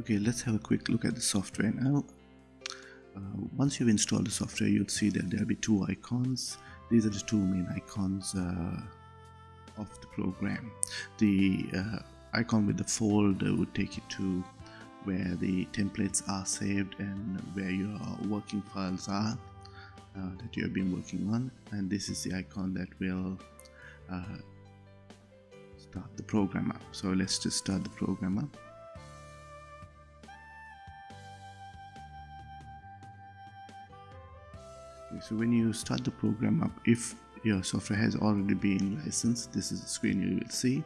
Okay, let's have a quick look at the software now. Uh, once you've installed the software, you'll see that there'll be two icons. These are the two main icons uh, of the program. The uh, icon with the folder would take you to where the templates are saved and where your working files are uh, that you have been working on and this is the icon that will uh, start the program up so let's just start the program up so when you start the program up if your software has already been licensed this is the screen you will see.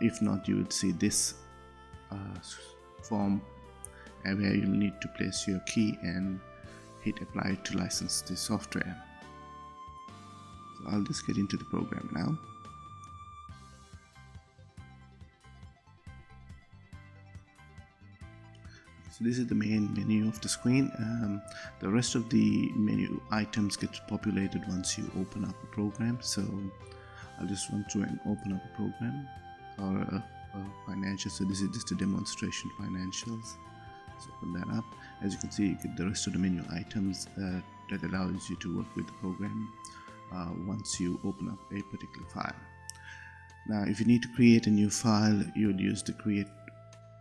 If not you would see this uh, form where you'll need to place your key and hit apply to license the software. So I'll just get into the program now so this is the main menu of the screen. Um, the rest of the menu items get populated once you open up a program. So I'll just run through and open up a program or a, a financial. So this is just a demonstration financials. So open that up. As you can see you get the rest of the menu items uh, that allows you to work with the program uh, once you open up a particular file. Now if you need to create a new file you would use the create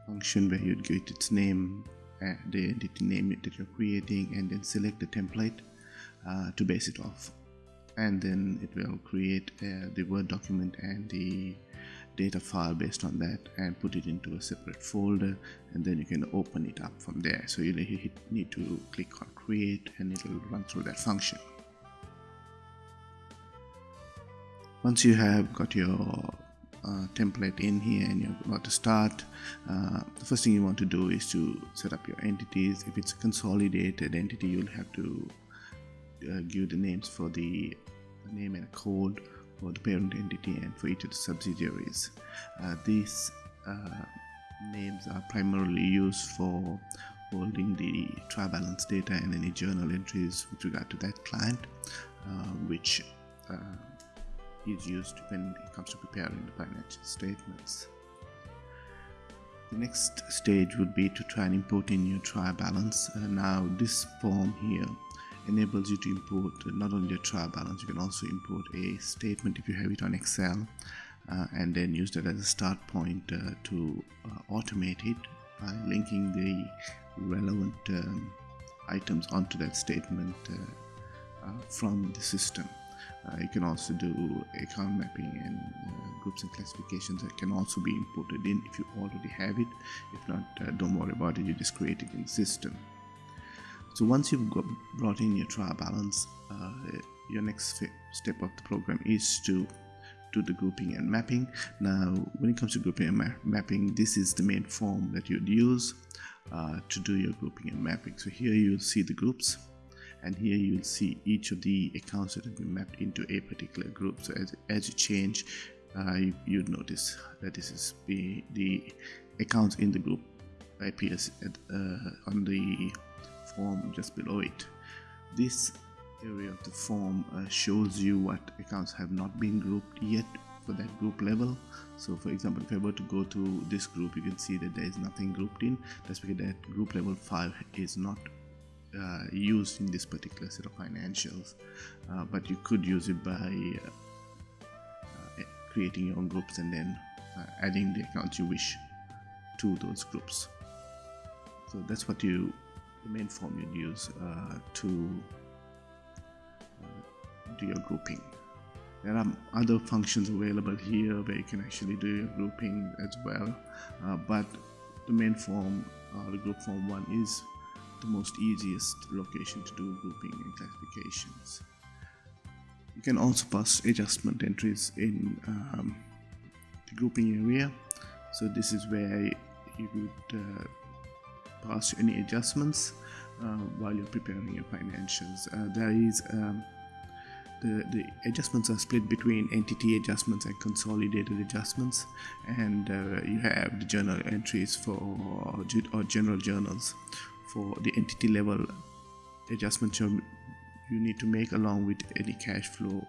function where you'd get its name uh, the entity name that you're creating and then select the template uh, to base it off. And then it will create uh, the word document and the data file based on that and put it into a separate folder and then you can open it up from there. So you need to click on create and it will run through that function. Once you have got your uh, template in here and you're about to start uh, the first thing you want to do is to set up your entities. If it's a consolidated entity you'll have to uh, give the names for the name and code for the parent entity and for each of the subsidiaries. Uh, these uh, names are primarily used for holding the trial balance data and any journal entries with regard to that client uh, which is used when it comes to preparing the financial statements. The next stage would be to try and import in your trial balance. Uh, now this form here enables you to import not only a trial balance, you can also import a statement if you have it on Excel uh, and then use that as a start point uh, to uh, automate it by linking the relevant um, items onto that statement uh, uh, from the system. Uh, you can also do account mapping and uh, groups and classifications that can also be imported in if you already have it. If not uh, don't worry about it. You just create it in the system. So once you've got, brought in your trial balance uh, your next step of the program is to do the grouping and mapping. Now when it comes to grouping and ma mapping this is the main form that you'd use uh, to do your grouping and mapping. So here you'll see the groups and here you'll see each of the accounts that have been mapped into a particular group. So as, as you change uh, you, would notice that this is the, the accounts in the group appears at, uh, on the form just below it. This area of the form uh, shows you what accounts have not been grouped yet for that group level. So for example if I were to go to this group you can see that there is nothing grouped in. That's because that group level 5 is not uh, used in this particular set of financials uh, but you could use it by uh, uh creating your own groups and then uh, adding the accounts you wish to those groups. So that's what you the main form you'd use uh, to do your grouping. There are other functions available here where you can actually do your grouping as well but the main form the group form one is the most easiest location to do grouping and classifications. You can also pass adjustment entries in um, the grouping area. So this is where you would uh, pass any adjustments uh, while you're preparing your financials. Uh, there is um, the, the adjustments are split between entity adjustments and consolidated adjustments and uh, you have the journal entries for or general journals for the entity level adjustments you need to make along with any cash flow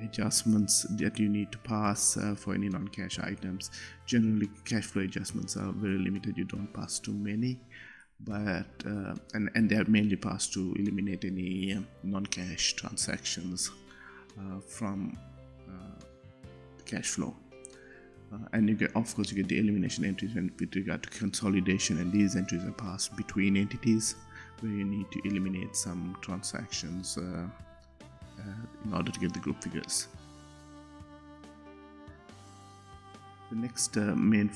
adjustments that you need to pass uh, for any non-cash items. Generally cash flow adjustments are very limited. You don't pass too many but uh, and and they're mainly passed to eliminate any um, non-cash transactions uh, from uh, cash flow uh, and you get of course you get the elimination entries with regard to consolidation and these entries are passed between entities where you need to eliminate some transactions uh, uh, in order to get the group figures. The next uh, main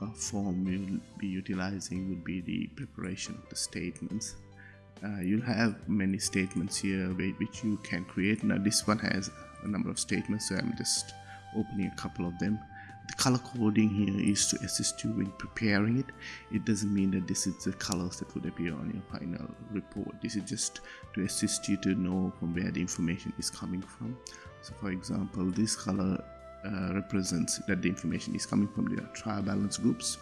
uh, form we'll be utilizing would be the preparation of the statements. Uh, you'll have many statements here which you can create. Now this one has a number of statements so I'm just opening a couple of them the color coding here is to assist you in preparing it. It doesn't mean that this is the colors that would appear on your final report. This is just to assist you to know from where the information is coming from. So for example this color uh, represents that the information is coming from the trial balance groups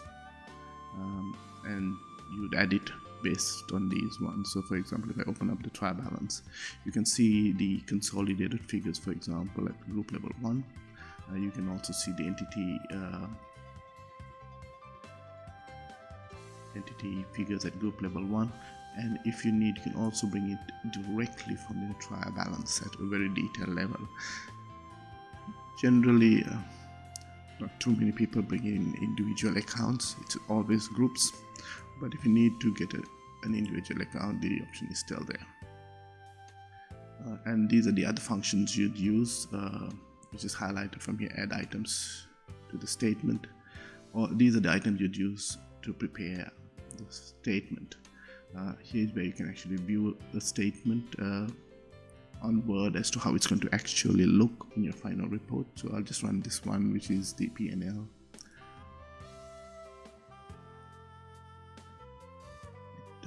um, and you'd add it based on these ones. So for example if I open up the trial balance you can see the consolidated figures for example at group level 1 uh, you can also see the entity uh, entity figures at group level 1 and if you need you can also bring it directly from the trial balance at a very detailed level. Generally uh, not too many people bring in individual accounts. It's always groups. But if you need to get a, an individual account the option is still there. Uh, and these are the other functions you'd use uh, which is highlighted from here add items to the statement. Or these are the items you'd use to prepare the statement. Uh, here's where you can actually view the statement uh, on Word as to how it's going to actually look in your final report. So I'll just run this one which is the PNL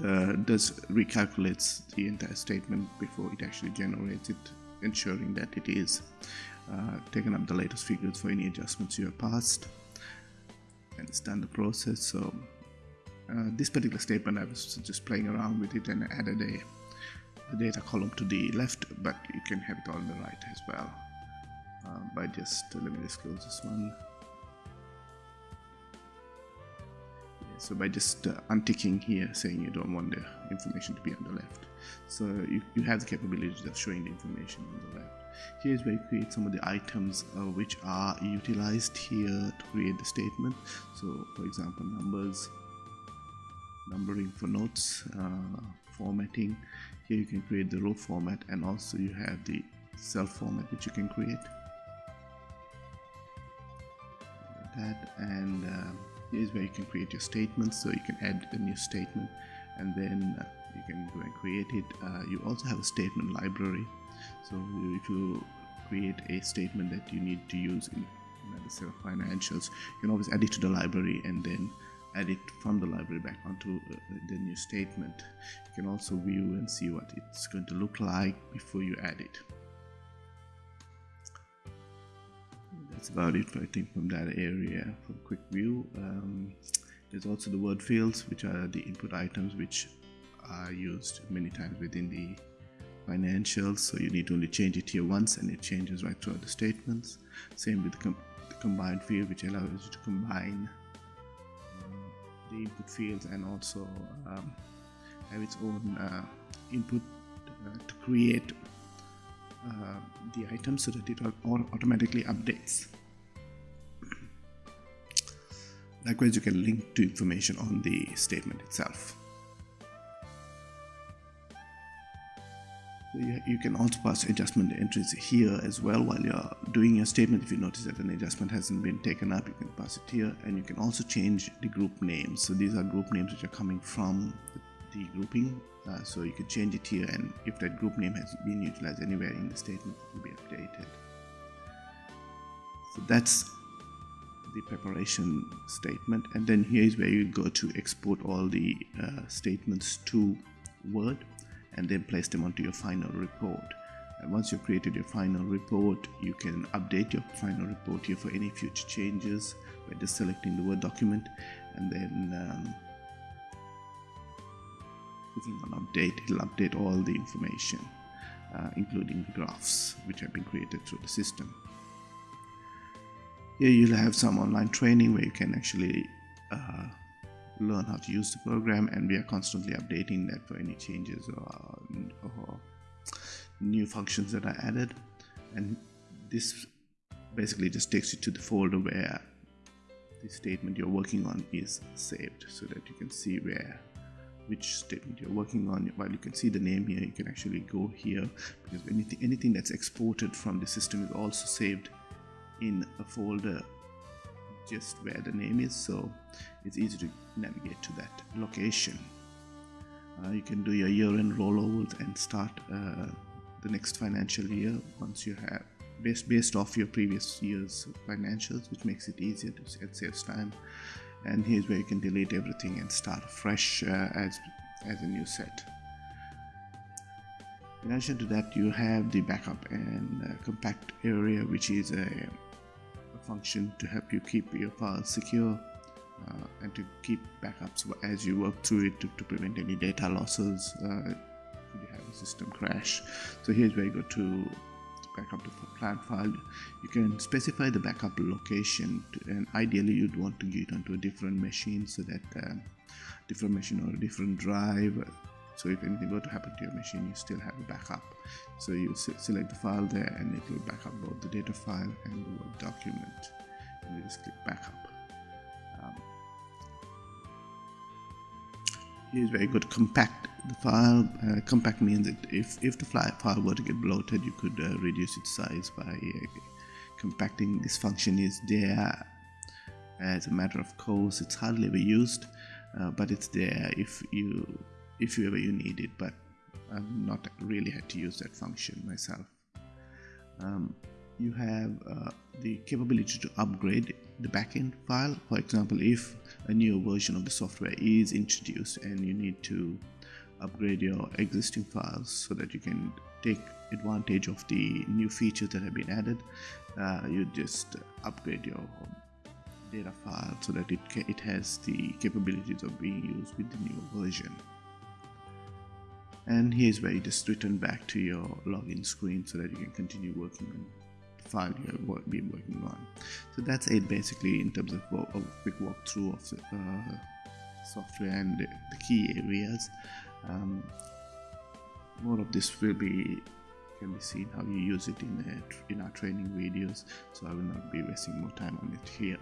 uh, does recalculates the entire statement before it actually generates it ensuring that it is uh, taken up the latest figures for any adjustments you have passed and it's done the process so uh, this particular statement I was just playing around with it and added a, data column to the left but you can have it on the right as well. Uh, by just let me just close this one. So by just uh, unticking here saying you don't want the information to be on the left so you, you have the capabilities of showing the information on the left here's where you create some of the items uh, which are utilized here to create the statement. So for example numbers numbering for notes uh, formatting. Here you can create the row format and also you have the cell format which you can create. That and uh, here's where you can create your statements so you can add a new statement and then uh, you can go and create it. Uh, you also have a statement library. So if you create a statement that you need to use in another set of financials you can always add it to the library and then add it from the library back onto uh, the new statement. You can also view and see what it's going to look like before you add it. That's about it I think from that area for a quick view. Um, there's also the word fields which are the input items which are used many times within the financials so you need to only change it here once and it changes right throughout the statements. Same with the, com the combined field which allows you to combine um, the input fields and also um, have its own uh, input uh, to create uh, the item so that it automatically updates. Likewise you can link to information on the statement itself you, can also pass adjustment entries here as well while you're doing your statement. If you notice that an adjustment hasn't been taken up you can pass it here. And you can also change the group names. So these are group names which are coming from the, the grouping. Uh, so you can change it here. And if that group name has been utilized anywhere in the statement it will be updated. So that's the preparation statement. And then here is where you go to export all the uh, statements to Word and then place them onto your final report. And once you've created your final report, you can update your final report here for any future changes by just selecting the Word document and then um, clicking on update, it'll update all the information. uh, including the graphs which have been created through the system. Here you'll have some online training where you can actually uh, learn how to use the program and we are constantly updating that for any changes or, or new functions that are added. And this basically just takes you to the folder where the statement you're working on is saved so that you can see where which statement you're working on. While you can see the name here you can actually go here because anything anything that's exported from the system is also saved in a folder just where the name is so it's easy to navigate to that location. Uh, you can do your year-end rollovers and start uh, the next financial year once you have based based off your previous year's financials which makes it easier to it saves time. And here's where you can delete everything and start fresh uh, as as a new set. In addition to that you have the backup and uh, compact area which is a, a, function to help you keep your files secure uh, and to keep backups as you work through it to, to prevent any data losses uh, if you have a system crash. So here's where you go to backup to plant file. You can specify the backup location to, and ideally you'd want to get onto a different machine so that um, different machine or a different drive so if anything were to happen to your machine you still have a backup. So you select the file there and it will back up both the data file and the word document. And you just click backup um, here's where you go to compact the file uh, compact means that if, if the file were to get bloated you could uh, reduce its size by uh, compacting. This function is there. As a matter of course it's hardly ever used uh, but it's there. If you if you ever you need it but I've not really had to use that function myself. Um, you have uh, the capability to upgrade the backend file. For example if a new version of the software is introduced and you need to upgrade your existing files so that you can take advantage of the new features that have been added uh, you just upgrade your data file so that it, it has the capabilities of being used with the new version and here's where you just return back to your login screen so that you can continue working on the file you have been working on. So that's it basically in terms of a quick walkthrough of the uh, software and the, the key areas. Um, more of this will be can be seen how you use it in, the, in our training videos so I will not be wasting more time on it here